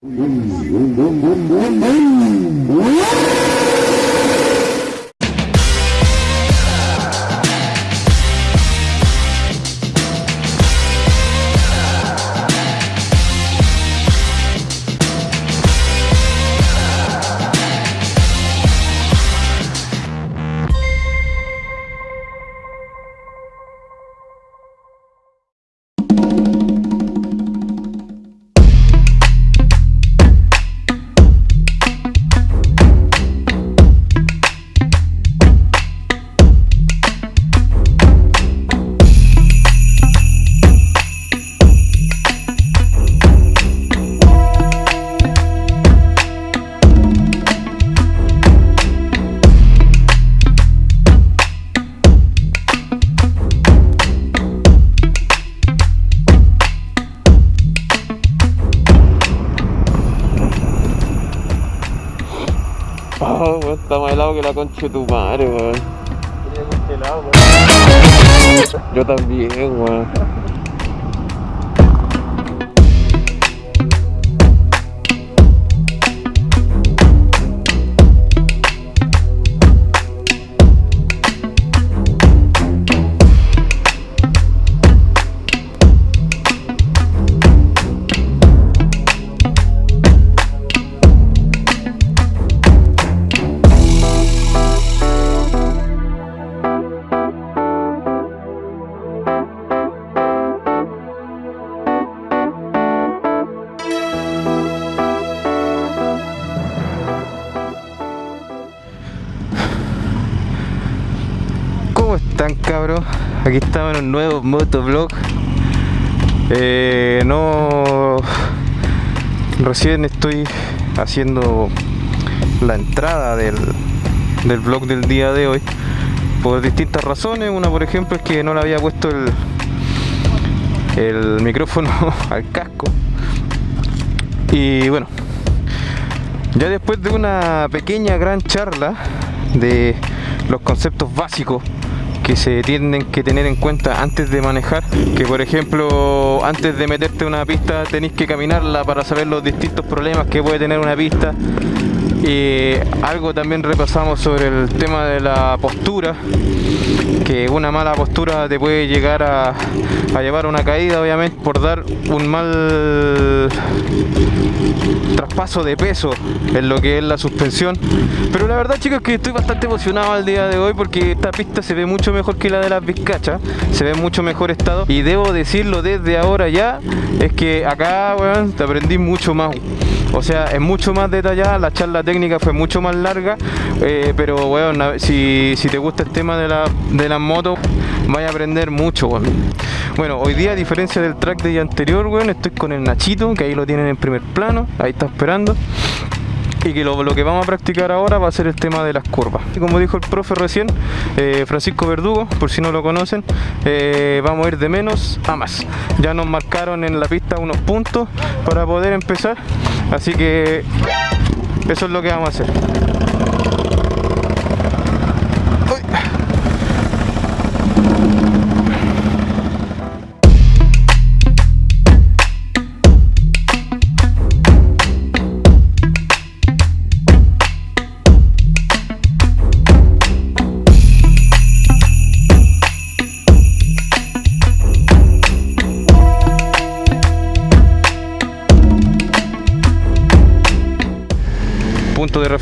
Boom, boom, boom, boom, boom, boom, boom. Oh, weón, está más helado que la concha de tu madre, weón. Yo también, weón. Aquí estamos en un nuevo motovlog. Eh, No... Recién estoy haciendo la entrada del, del vlog del día de hoy Por distintas razones, una por ejemplo es que no le había puesto el, el micrófono al casco. Y bueno, ya después de una pequeña gran charla de los conceptos básicos que se tienen que tener en cuenta antes de manejar que por ejemplo antes de meterte una pista tenéis que caminarla para saber los distintos problemas que puede tener una pista y algo también repasamos sobre el tema de la postura que una mala postura te puede llegar a, llevar una caída obviamente por dar un mal traspaso de peso en lo que es la suspensión. Pero la verdad chicos que estoy bastante emocionado al día de hoy porque esta pista se ve mucho mejor que la de las Vizcachas se ve en mucho mejor estado. Y debo decirlo desde ahora ya es que acá weón, te aprendí mucho más o sea, es mucho más detallada, la charla técnica fue mucho más larga, eh, pero bueno, si, si, te gusta el tema de la, de las motos, vaya a aprender mucho, bueno. bueno, hoy día a diferencia del track de día anterior, bueno, estoy con el Nachito, que ahí lo tienen en primer plano, ahí está esperando y que lo, que vamos a practicar ahora va a ser el tema de las curvas. Y como dijo el profe recién, eh, Francisco Verdugo, por si no lo conocen, eh, vamos a ir de menos a más. Ya nos marcaron en la pista unos puntos para poder empezar, así que eso es lo que vamos a hacer.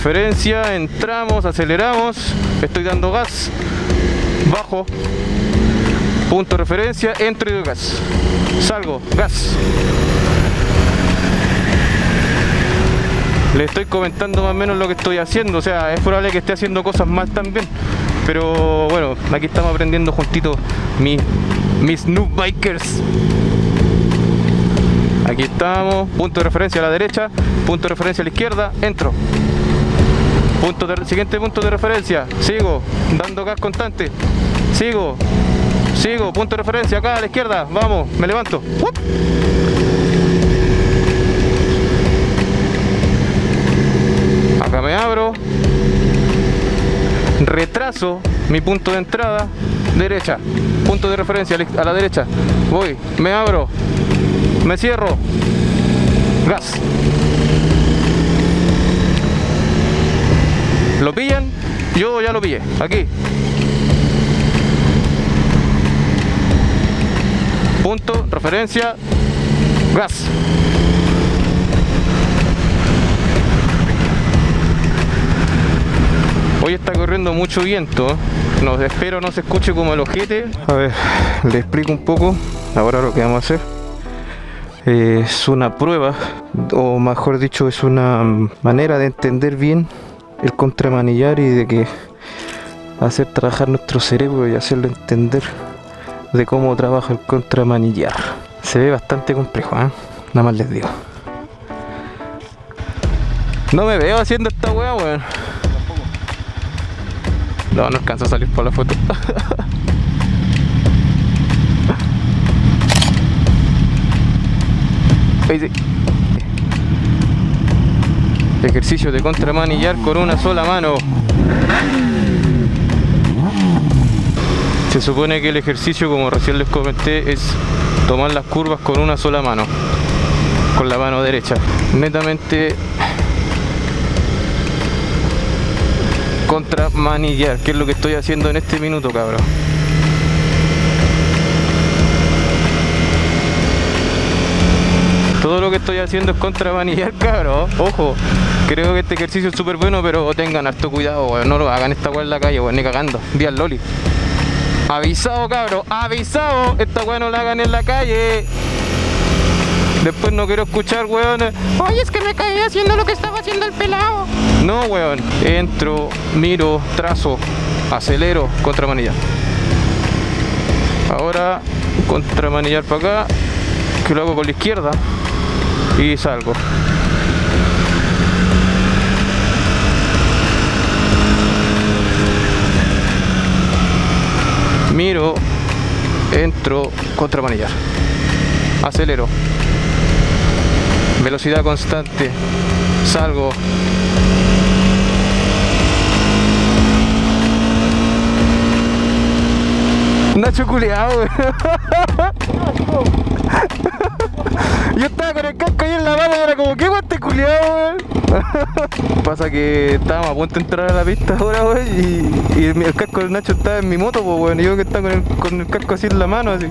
Referencia, entramos, aceleramos, estoy dando gas, bajo, punto de referencia, entro y doy gas, salgo, gas. Le estoy comentando más o menos lo que estoy haciendo, o sea, es probable que esté haciendo cosas mal también, pero bueno, aquí estamos aprendiendo juntitos mis, mis noob bikers. Aquí estamos, punto de referencia a la derecha, punto de referencia a la izquierda, entro. Punto siguiente punto de referencia, sigo, dando gas constante, sigo, sigo, punto de referencia acá a la izquierda, vamos, me levanto. Acá me abro, retraso mi punto de entrada, derecha, punto de referencia a la derecha, voy, me abro, me cierro, gas. ¿Lo pillan? Yo ya lo pillé. Aquí. Punto, referencia, gas. Hoy está corriendo mucho viento. No, espero no se escuche como el ojete. A ver, le explico un poco. Ahora lo que vamos a hacer es una prueba, o mejor dicho, es una manera de entender bien el contramanillar y de que hacer trabajar nuestro cerebro y hacerlo entender de cómo trabaja el contramanillar. Se ve bastante complejo, ¿eh? Nada más les digo. No me veo haciendo esta weá, weón. No, no alcanza a salir por la foto. Ahí sí. Ejercicio de contramanillar con una sola mano. Se supone que el ejercicio, como recién les comenté, es tomar las curvas con una sola mano. Con la mano derecha. Netamente contramanillar, que es lo que estoy haciendo en este minuto, cabrón. Todo lo que estoy haciendo es contramanillar, cabrón. Ojo, creo que este ejercicio es súper bueno, pero tengan harto cuidado, weón. No lo hagan esta weá en la calle, weón, ni cagando. Vía Loli. Avisado, cabrón, avisado. Esta weá no la hagan en la calle. Después no quiero escuchar, weón. Oye, es que me caí haciendo lo que estaba haciendo el pelado. No, weón. Entro, miro, trazo, acelero, contramanillar. Ahora, contramanillar para acá, que lo hago con la izquierda y salgo. Miro, entro, contramanillar. Acelero. Velocidad constante. Salgo. Nacho culeado, Yo estaba con el casco ahí en la mano y era como, ¿qué guante culiado, Pasa que estábamos a punto de entrar a la pista ahora, weón, y, el casco del Nacho estaba en mi moto, pues, weón, y yo que estaba con el, casco así en la mano, así.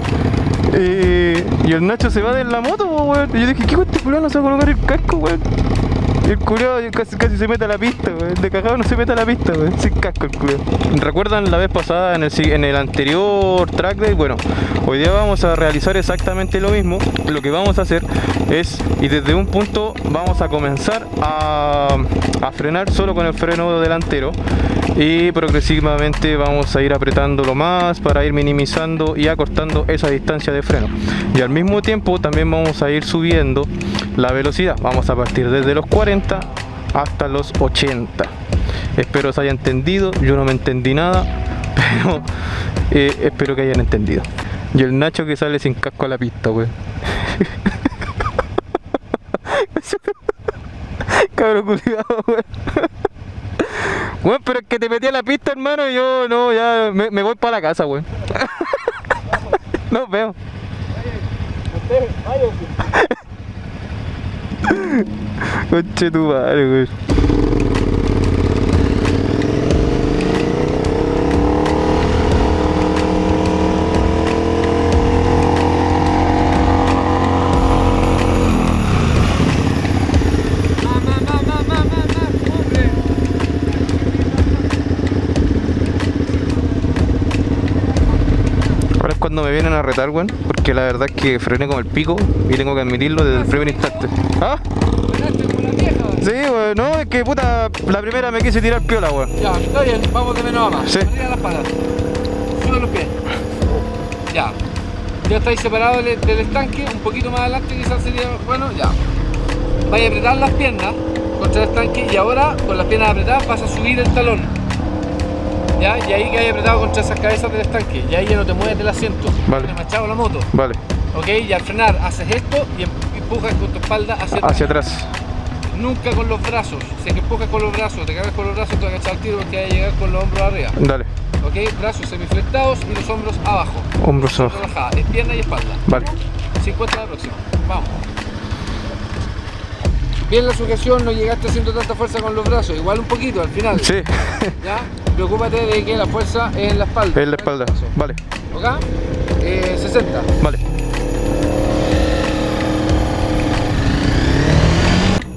y el Nacho se va de la moto, weón. Y yo dije, ¿qué guante culiado no se va a colocar el casco, weón? El culiao casi, casi se mete a la pista. De cagado no se mete a la pista, weón. Sin casco el culiao. ¿Recuerdan la vez pasada en el, en el anterior track day? Bueno, hoy día vamos a realizar exactamente lo mismo. Lo que vamos a hacer es, y desde un punto vamos a comenzar a, a frenar solo con el freno delantero y progresivamente vamos a ir apretándolo más para ir minimizando y acortando esa distancia de freno y al mismo tiempo también vamos a ir subiendo la velocidad. Vamos a partir desde los 40 hasta los 80 espero se haya entendido. Yo no me entendí nada pero eh, espero que hayan entendido. Y el Nacho que sale sin casco a la pista wey cabrón culiado Bueno, pero es que te metí a la pista, hermano, y yo no, ya me, voy para la casa, weón. Nos veo. 我这都完了。Me vienen a retar, weón. Porque la verdad es que frené como el pico y tengo que admitirlo desde el primer instante. ¿Ah? Sí, weón, no, es que puta, la primera me quise tirar piola, weón. Ya, está bien, vamos de menos a más. Sí. Arriba las palas. Sube los pies. Ya. Ya estáis separados del, del estanque, un poquito más adelante quizás sería bueno, ya. Vais a apretar las piernas contra el estanque y ahora con las piernas apretadas vas a subir el talón. ¿Ya? Y ahí que hay apretado contra esas cabezas del estanque, y ahí ya no te mueves del asiento, Vale. te machado la moto, Vale, ¿ok? Y al frenar haces esto y em- empujas con tu espalda hacia atrás. hacia atrás. Nunca con los brazos, si es que empujas con los brazos, te cargas con los brazos, te vas a echar al tiro porque vas a llegar con los hombros arriba, Dale, ¿ok? Brazos semiflectados y los hombros abajo, hombros abajo. relajada, es pierna y espalda. Vale. 50 la próxima, vamos. bien la sujeción, no llegaste haciendo tanta fuerza con los brazos, igual un poquito al final. Sí, ¿Ya? Preocúpate de que la fuerza es en la espalda. en la espalda. Vale, ¿Ok? Eh, 60. vale.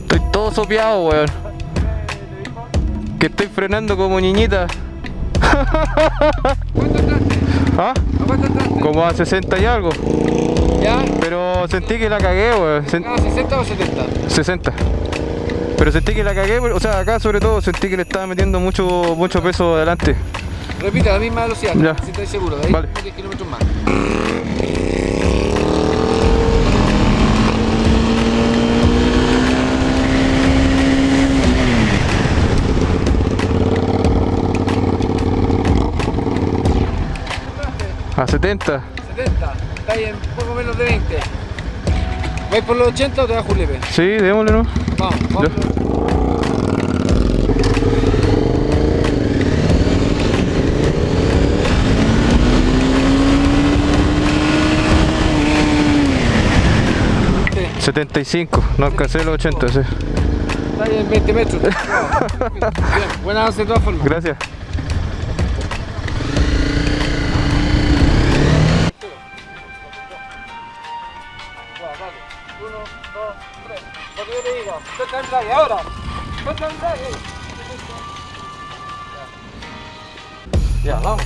Estoy todo sopeado, weón. Que estoy frenando como niñita. ¿Cuánto entraste? ¿Ah? ¿A cuánto entraste? Como a 60 y algo. ¿Ya? Pero sentí que la cagué, weón. Sen- ¿Ah, 60 o 70? 60. Pero sentí que la cagué, o sea, acá sobre todo sentí que le estaba metiendo mucho, mucho peso adelante. Repite a la misma velocidad, Ya. si estáis seguro, de ahí Vale. 10 kilómetros más. A 70. 70, estáis en poco menos de 20. ¿Vais por los 80 o te das Julepe? Sí, démosle, ¿no? Vamos, vamos. Sí, 75. No alcancé los 80, sí. Estáis en 20 metros. Bien, buen avance de todas formas. Gracias. Drive, ahora. Ya, vamos.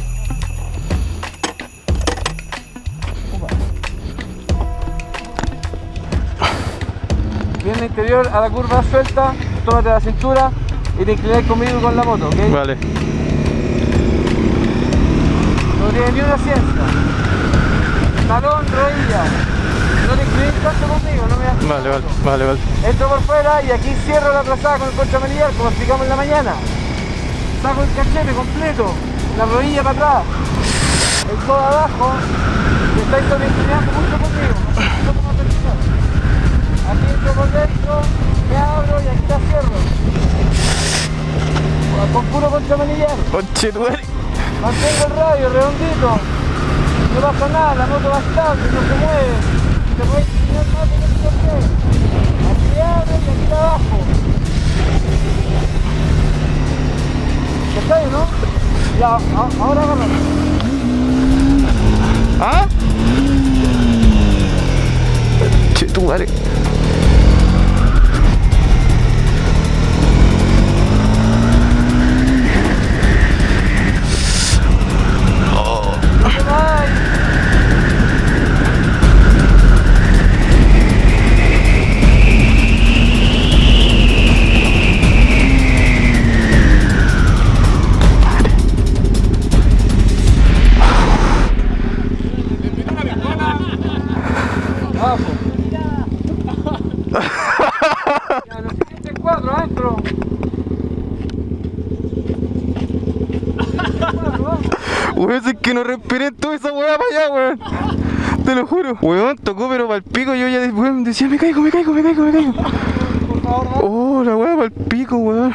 Bien de interior a la curva suelta, tómate la cintura y te inclinas conmigo con la moto, ¿ok? Vale. No tiene ni una ciencia. Talón, rodilla. No te inclines tanto conmigo, no me das Vale, vale, vale, vale. Entro por fuera y aquí cierro la trazada con el contramanillar, como explicamos en la mañana. Saco el cachete completo, la rodilla para atrás, el codo abajo, y estáis sobreinclinando mucho conmigo. Aquí entro por dentro, me abro y aquí la cierro. Con puro madre. Mantengo el radio redondito. No pasa nada, la moto va estable, no se mueve. Que yo quiero. Aquí abre y aquí abajo. ¿Está ahí, no? Ya, ahora agarra. ¿Ah? Che, tu madre. Lo juro. Weón, tocó pero para el pico. Yo ya de- weón, decía, me caigo, me caigo, me caigo, me caigo. Por favor, vamos. Oh, la weá para el pico, weón.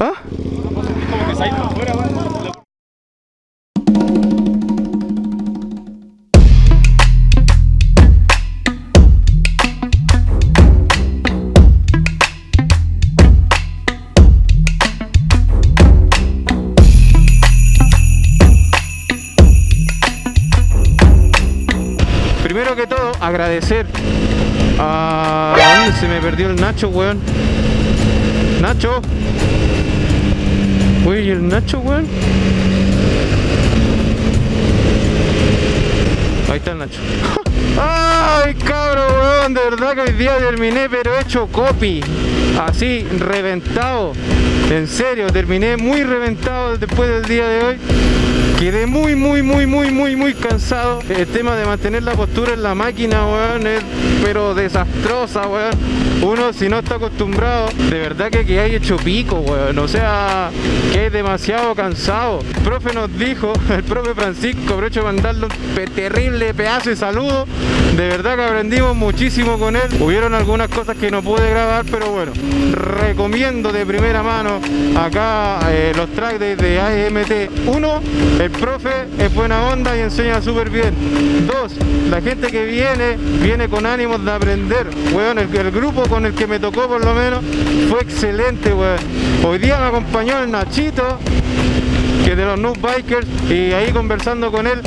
¿Ah? Primero que todo, agradecer a... ¿a ¿Dónde se me perdió el Nacho, weón? Nacho. Uy, ¿y el Nacho, weón? Ahí está el Nacho. Ay, cabro, weón, de verdad que hoy día terminé, pero hecho copy. Así, reventado. En serio, terminé muy reventado después del día de hoy. Quedé muy, muy, muy, muy, muy, muy cansado. El tema de mantener la postura en la máquina, weón, es pero desastrosa, weón. Uno, si no está acostumbrado, de verdad que que hay hecho pico, weón. O sea, que es demasiado cansado. El profe nos dijo, el profe Francisco, aprovecho de mandarle un terrible pedazo de saludo. De verdad que aprendimos muchísimo con él. Hubieron algunas cosas que no pude grabar, pero bueno, recomiendo de primera mano acá eh, los tracks de, de AMT 1. El profe es buena onda y enseña súper bien. Dos, la gente que viene, viene con ánimos de aprender. Weón, el, grupo con el que me tocó por lo menos fue excelente. Hoy día me acompañó el Nachito, que es de los Noob Bikers, y ahí conversando con él,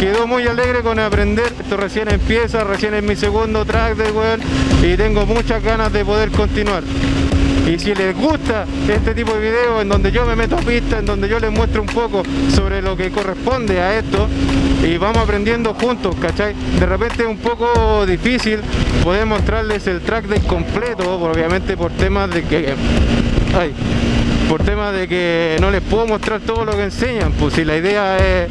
quedó muy alegre con aprender. Esto recién empieza, recién es mi segundo track de weón, y tengo muchas ganas de poder continuar. Y si les gusta este tipo de videos en donde yo me meto a pista, en donde yo les muestro un poco sobre lo que corresponde a esto y vamos aprendiendo juntos, ¿cachai? De repente es un poco difícil poder mostrarles el track de completo, obviamente por temas de que... Por temas de que no les puedo mostrar todo lo que enseñan, pues si la idea es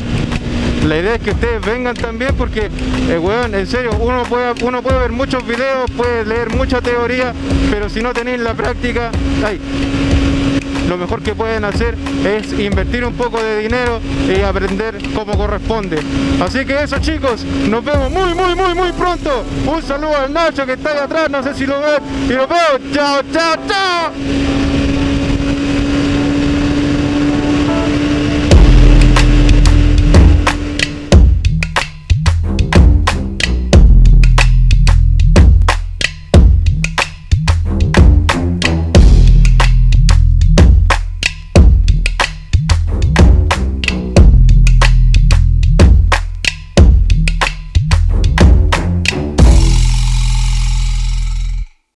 la idea es que ustedes vengan también porque, eh, weón, en serio, uno puede, uno puede ver muchos videos, puede leer mucha teoría, pero si no tenéis la práctica, ay, lo mejor que pueden hacer es invertir un poco de dinero y aprender como corresponde. Así que eso chicos, nos vemos muy muy muy muy pronto. Un saludo al Nacho que está ahí atrás, no sé si lo ven, y nos vemos. Chao, chao, chao.